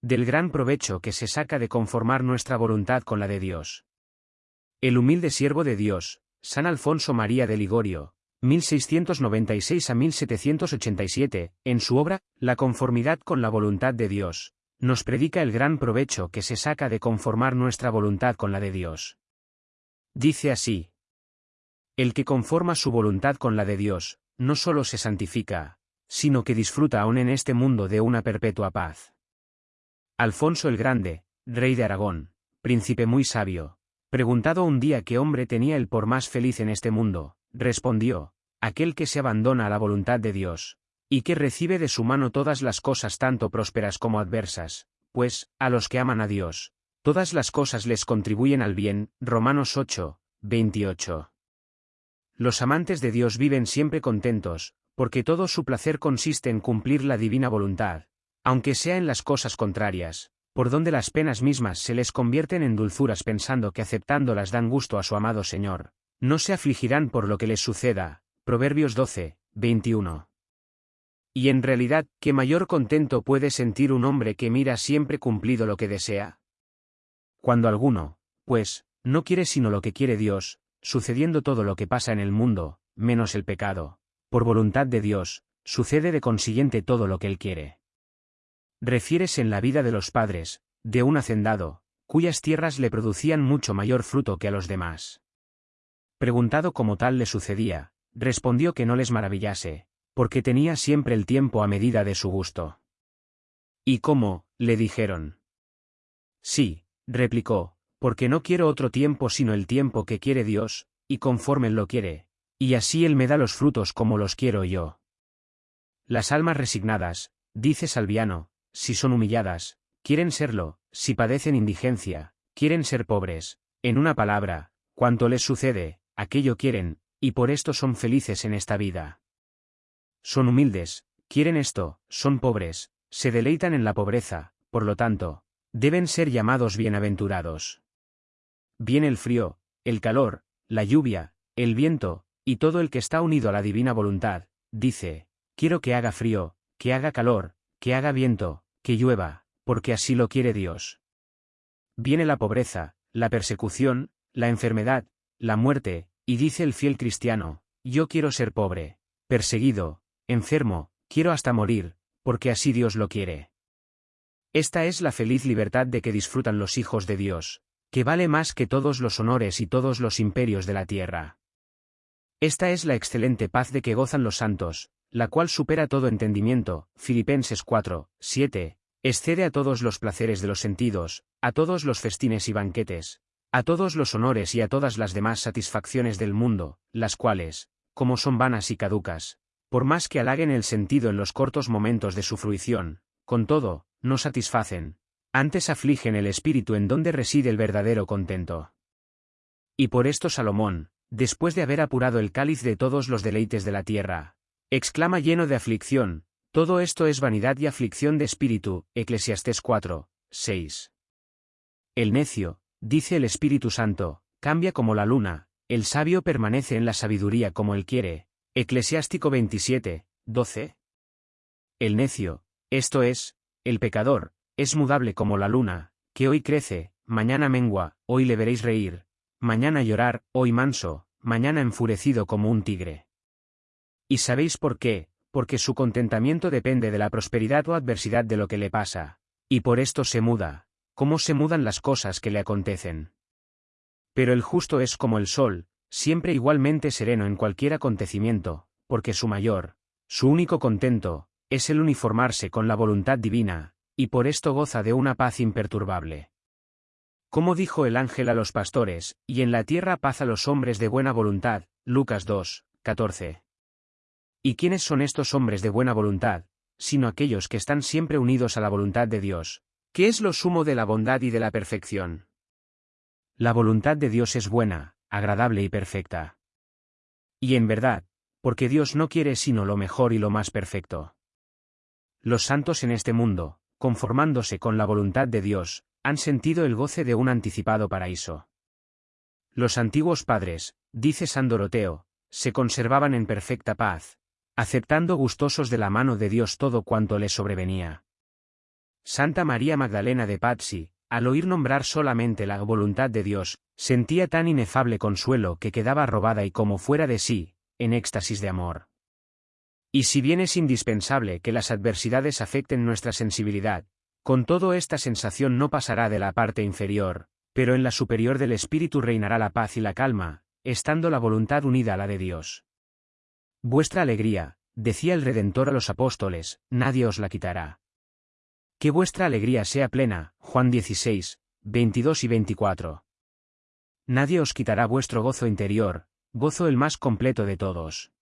del gran provecho que se saca de conformar nuestra voluntad con la de Dios. El humilde siervo de Dios, San Alfonso María de Ligorio, 1696 a 1787, en su obra, La conformidad con la voluntad de Dios, nos predica el gran provecho que se saca de conformar nuestra voluntad con la de Dios. Dice así. El que conforma su voluntad con la de Dios, no solo se santifica, sino que disfruta aún en este mundo de una perpetua paz. Alfonso el Grande, rey de Aragón, príncipe muy sabio, preguntado un día qué hombre tenía el por más feliz en este mundo, respondió, aquel que se abandona a la voluntad de Dios, y que recibe de su mano todas las cosas tanto prósperas como adversas, pues, a los que aman a Dios, todas las cosas les contribuyen al bien. Romanos 8, 28. Los amantes de Dios viven siempre contentos, porque todo su placer consiste en cumplir la divina voluntad, aunque sea en las cosas contrarias, por donde las penas mismas se les convierten en dulzuras pensando que aceptándolas dan gusto a su amado Señor, no se afligirán por lo que les suceda. Proverbios 12, 21. Y en realidad, ¿qué mayor contento puede sentir un hombre que mira siempre cumplido lo que desea? Cuando alguno, pues, no quiere sino lo que quiere Dios, sucediendo todo lo que pasa en el mundo, menos el pecado, por voluntad de Dios, sucede de consiguiente todo lo que Él quiere. Refieres en la vida de los padres, de un hacendado, cuyas tierras le producían mucho mayor fruto que a los demás. Preguntado cómo tal le sucedía, respondió que no les maravillase, porque tenía siempre el tiempo a medida de su gusto. ¿Y cómo? le dijeron. Sí, replicó, porque no quiero otro tiempo sino el tiempo que quiere Dios, y conforme Él lo quiere, y así Él me da los frutos como los quiero yo. Las almas resignadas, dice Salviano, si son humilladas, quieren serlo, si padecen indigencia, quieren ser pobres, en una palabra, cuanto les sucede, aquello quieren, y por esto son felices en esta vida. Son humildes, quieren esto, son pobres, se deleitan en la pobreza, por lo tanto, deben ser llamados bienaventurados. Viene el frío, el calor, la lluvia, el viento, y todo el que está unido a la divina voluntad, dice, quiero que haga frío, que haga calor, que haga viento, que llueva, porque así lo quiere Dios. Viene la pobreza, la persecución, la enfermedad, la muerte, y dice el fiel cristiano, yo quiero ser pobre, perseguido, enfermo, quiero hasta morir, porque así Dios lo quiere. Esta es la feliz libertad de que disfrutan los hijos de Dios, que vale más que todos los honores y todos los imperios de la tierra. Esta es la excelente paz de que gozan los santos, la cual supera todo entendimiento, Filipenses 4, 7, excede a todos los placeres de los sentidos, a todos los festines y banquetes, a todos los honores y a todas las demás satisfacciones del mundo, las cuales, como son vanas y caducas, por más que halaguen el sentido en los cortos momentos de su fruición, con todo, no satisfacen, antes afligen el espíritu en donde reside el verdadero contento. Y por esto Salomón, después de haber apurado el cáliz de todos los deleites de la tierra, exclama lleno de aflicción, todo esto es vanidad y aflicción de espíritu, Eclesiastés 4, 6. El necio, Dice el Espíritu Santo, cambia como la luna, el sabio permanece en la sabiduría como él quiere. Eclesiástico 27, 12. El necio, esto es, el pecador, es mudable como la luna, que hoy crece, mañana mengua, hoy le veréis reír, mañana llorar, hoy manso, mañana enfurecido como un tigre. ¿Y sabéis por qué? Porque su contentamiento depende de la prosperidad o adversidad de lo que le pasa, y por esto se muda, cómo se mudan las cosas que le acontecen. Pero el justo es como el sol, siempre igualmente sereno en cualquier acontecimiento, porque su mayor, su único contento, es el uniformarse con la voluntad divina, y por esto goza de una paz imperturbable. Como dijo el ángel a los pastores, y en la tierra paz a los hombres de buena voluntad, Lucas 2, 14. ¿Y quiénes son estos hombres de buena voluntad, sino aquellos que están siempre unidos a la voluntad de Dios, ¿Qué es lo sumo de la bondad y de la perfección? La voluntad de Dios es buena, agradable y perfecta. Y en verdad, porque Dios no quiere sino lo mejor y lo más perfecto. Los santos en este mundo, conformándose con la voluntad de Dios, han sentido el goce de un anticipado paraíso. Los antiguos padres, dice San Doroteo, se conservaban en perfecta paz, aceptando gustosos de la mano de Dios todo cuanto les sobrevenía. Santa María Magdalena de Pazzi, al oír nombrar solamente la voluntad de Dios, sentía tan inefable consuelo que quedaba robada y como fuera de sí, en éxtasis de amor. Y si bien es indispensable que las adversidades afecten nuestra sensibilidad, con todo esta sensación no pasará de la parte inferior, pero en la superior del espíritu reinará la paz y la calma, estando la voluntad unida a la de Dios. Vuestra alegría, decía el Redentor a los apóstoles, nadie os la quitará. Que vuestra alegría sea plena, Juan 16, 22 y 24. Nadie os quitará vuestro gozo interior, gozo el más completo de todos.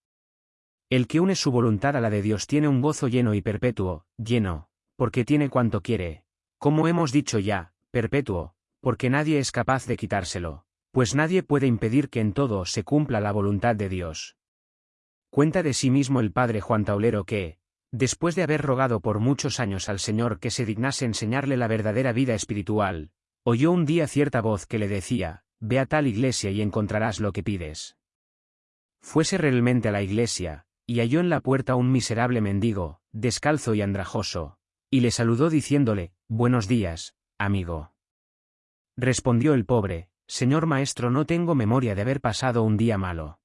El que une su voluntad a la de Dios tiene un gozo lleno y perpetuo, lleno, porque tiene cuanto quiere, como hemos dicho ya, perpetuo, porque nadie es capaz de quitárselo, pues nadie puede impedir que en todo se cumpla la voluntad de Dios. Cuenta de sí mismo el padre Juan Taulero que, Después de haber rogado por muchos años al Señor que se dignase enseñarle la verdadera vida espiritual, oyó un día cierta voz que le decía, Ve a tal iglesia y encontrarás lo que pides. Fuese realmente a la iglesia, y halló en la puerta un miserable mendigo, descalzo y andrajoso, y le saludó diciéndole, Buenos días, amigo. Respondió el pobre, Señor maestro no tengo memoria de haber pasado un día malo.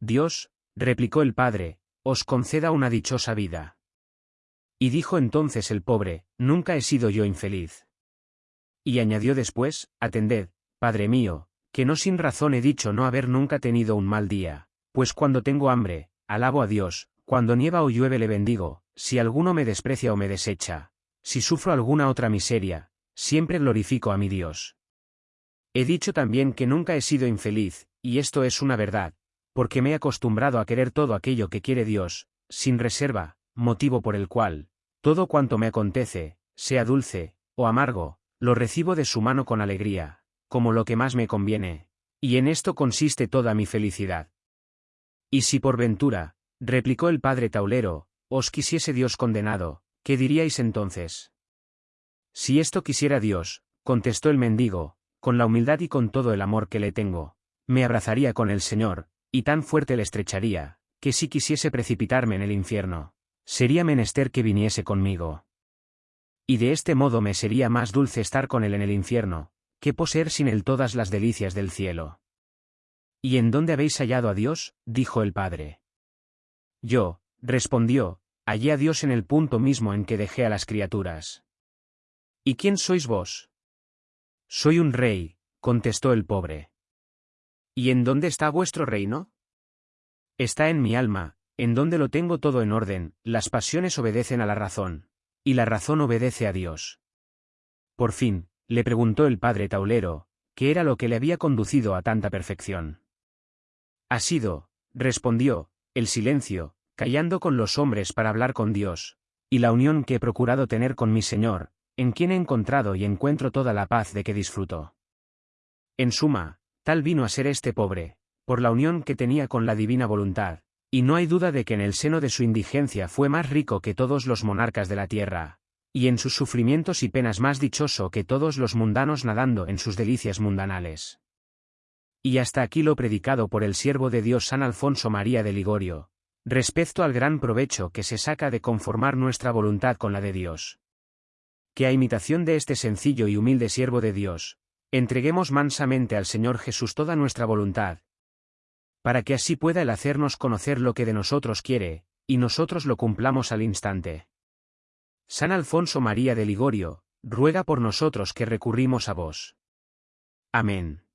Dios, replicó el padre, os conceda una dichosa vida. Y dijo entonces el pobre, Nunca he sido yo infeliz. Y añadió después, Atended, Padre mío, que no sin razón he dicho no haber nunca tenido un mal día, pues cuando tengo hambre, alabo a Dios, cuando nieva o llueve le bendigo, si alguno me desprecia o me desecha, si sufro alguna otra miseria, siempre glorifico a mi Dios. He dicho también que nunca he sido infeliz, y esto es una verdad, porque me he acostumbrado a querer todo aquello que quiere Dios, sin reserva, motivo por el cual, todo cuanto me acontece, sea dulce, o amargo, lo recibo de su mano con alegría, como lo que más me conviene, y en esto consiste toda mi felicidad. Y si por ventura, replicó el padre Taulero, os quisiese Dios condenado, ¿qué diríais entonces? Si esto quisiera Dios, contestó el mendigo, con la humildad y con todo el amor que le tengo, me abrazaría con el Señor, y tan fuerte le estrecharía, que si quisiese precipitarme en el infierno, sería menester que viniese conmigo. Y de este modo me sería más dulce estar con él en el infierno, que poseer sin él todas las delicias del cielo. ¿Y en dónde habéis hallado a Dios? dijo el padre. Yo, respondió, hallé a Dios en el punto mismo en que dejé a las criaturas. ¿Y quién sois vos? Soy un rey, contestó el pobre. ¿Y en dónde está vuestro reino? Está en mi alma, en donde lo tengo todo en orden, las pasiones obedecen a la razón, y la razón obedece a Dios. Por fin, le preguntó el padre Taulero, ¿qué era lo que le había conducido a tanta perfección? Ha sido, respondió, el silencio, callando con los hombres para hablar con Dios, y la unión que he procurado tener con mi Señor, en quien he encontrado y encuentro toda la paz de que disfruto. En suma, Tal vino a ser este pobre, por la unión que tenía con la divina voluntad, y no hay duda de que en el seno de su indigencia fue más rico que todos los monarcas de la tierra, y en sus sufrimientos y penas más dichoso que todos los mundanos nadando en sus delicias mundanales. Y hasta aquí lo predicado por el siervo de Dios San Alfonso María de Ligorio, respecto al gran provecho que se saca de conformar nuestra voluntad con la de Dios. Que a imitación de este sencillo y humilde siervo de Dios, Entreguemos mansamente al Señor Jesús toda nuestra voluntad, para que así pueda Él hacernos conocer lo que de nosotros quiere, y nosotros lo cumplamos al instante. San Alfonso María de Ligorio, ruega por nosotros que recurrimos a vos. Amén.